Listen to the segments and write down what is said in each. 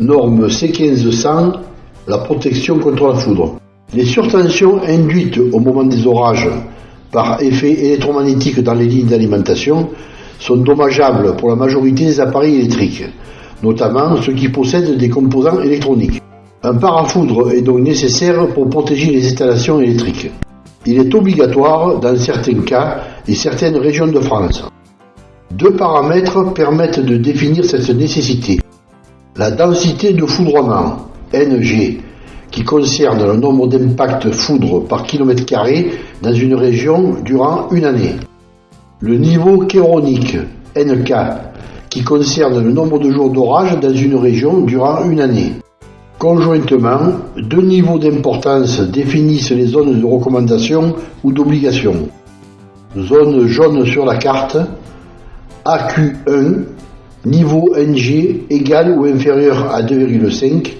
Norme C1500, la protection contre la foudre. Les surtensions induites au moment des orages par effet électromagnétique dans les lignes d'alimentation sont dommageables pour la majorité des appareils électriques, notamment ceux qui possèdent des composants électroniques. Un parafoudre est donc nécessaire pour protéger les installations électriques. Il est obligatoire dans certains cas et certaines régions de France. Deux paramètres permettent de définir cette nécessité. La densité de foudrement, NG, qui concerne le nombre d'impacts foudre par kilomètre carré dans une région durant une année. Le niveau chéronique, NK, qui concerne le nombre de jours d'orage dans une région durant une année. Conjointement, deux niveaux d'importance définissent les zones de recommandation ou d'obligation. Zone jaune sur la carte, AQ1, niveau NG égal ou inférieur à 2,5,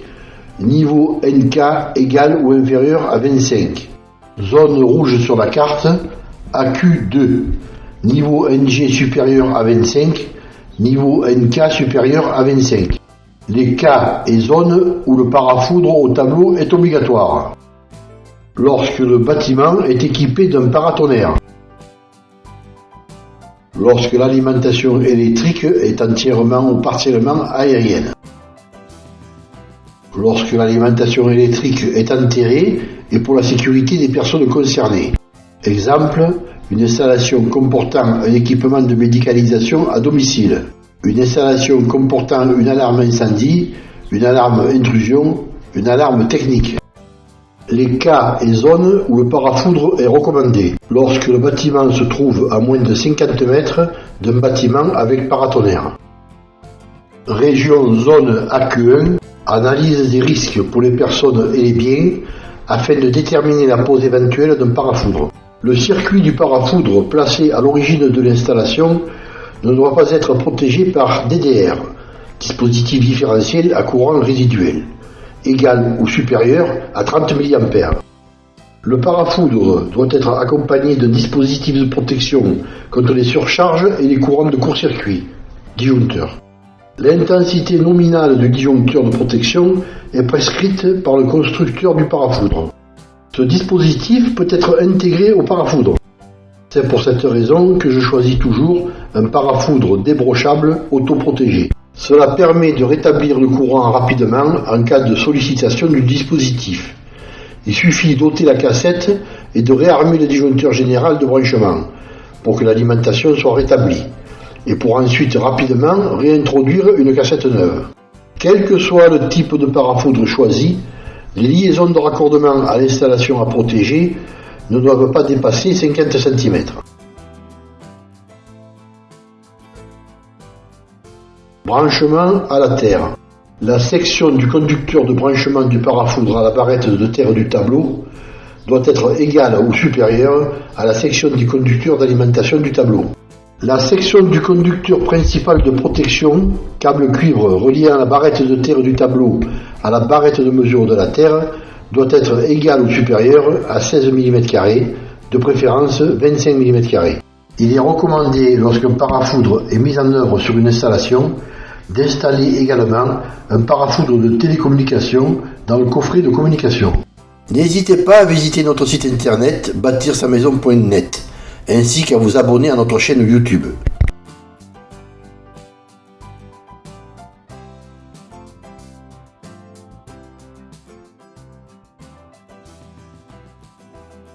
niveau NK égal ou inférieur à 25. Zone rouge sur la carte, AQ2, niveau NG supérieur à 25, niveau NK supérieur à 25. Les cas et zones où le parafoudre au tableau est obligatoire. Lorsque le bâtiment est équipé d'un paratonnerre. Lorsque l'alimentation électrique est entièrement ou partiellement aérienne lorsque l'alimentation électrique est enterrée et pour la sécurité des personnes concernées. Exemple, une installation comportant un équipement de médicalisation à domicile, une installation comportant une alarme incendie, une alarme intrusion, une alarme technique. Les cas et zones où le parafoudre est recommandé. Lorsque le bâtiment se trouve à moins de 50 mètres d'un bâtiment avec paratonnerre. Région zone AQ1 Analyse des risques pour les personnes et les biens afin de déterminer la pose éventuelle d'un parafoudre. Le circuit du parafoudre placé à l'origine de l'installation ne doit pas être protégé par DDR, dispositif différentiel à courant résiduel, égal ou supérieur à 30 mA. Le parafoudre doit être accompagné d'un dispositif de protection contre les surcharges et les courants de court-circuit, disjoncteur. L'intensité nominale du disjoncteur de protection est prescrite par le constructeur du parafoudre. Ce dispositif peut être intégré au parafoudre. C'est pour cette raison que je choisis toujours un parafoudre débrochable autoprotégé. Cela permet de rétablir le courant rapidement en cas de sollicitation du dispositif. Il suffit d'ôter la cassette et de réarmer le disjoncteur général de branchement pour que l'alimentation soit rétablie et pour ensuite rapidement réintroduire une cassette neuve. Quel que soit le type de parafoudre choisi, les liaisons de raccordement à l'installation à protéger ne doivent pas dépasser 50 cm. Branchement à la terre. La section du conducteur de branchement du parafoudre à la barrette de terre du tableau doit être égale ou supérieure à la section du conducteur d'alimentation du tableau. La section du conducteur principal de protection, câble cuivre relié à la barrette de terre du tableau à la barrette de mesure de la terre, doit être égale ou supérieure à 16 mm, de préférence 25 mm. Il est recommandé, lorsqu'un parafoudre est mis en œuvre sur une installation, d'installer également un parafoudre de télécommunication dans le coffret de communication. N'hésitez pas à visiter notre site internet bâtir-sa-maison.net ainsi qu'à vous abonner à notre chaîne YouTube.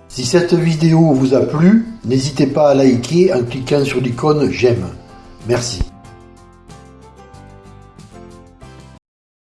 Si cette vidéo vous a plu, n'hésitez pas à liker en cliquant sur l'icône j'aime. Merci.